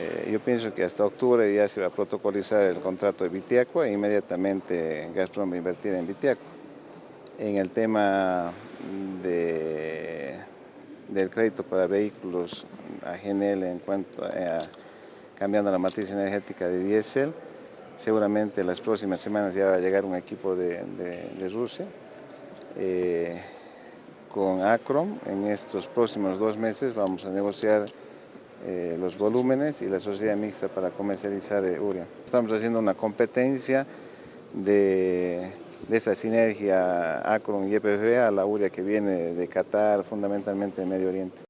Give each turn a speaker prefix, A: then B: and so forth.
A: Eh, yo pienso que hasta octubre ya se va a protocolizar el contrato de Vitiaco e inmediatamente Gazprom va a invertir en Vitiaco. En el tema de, del crédito para vehículos a GNL en cuanto a, cambiando la matriz energética de diésel, seguramente las próximas semanas ya va a llegar un equipo de, de, Rusia. Eh, con Acrom en estos próximos dos meses vamos a negociar eh, los volúmenes y la sociedad mixta para comercializar eh, urea. Estamos haciendo una competencia de, de esta sinergia Acron y EPF a la urea que viene de Qatar, fundamentalmente de Medio Oriente.